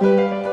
Música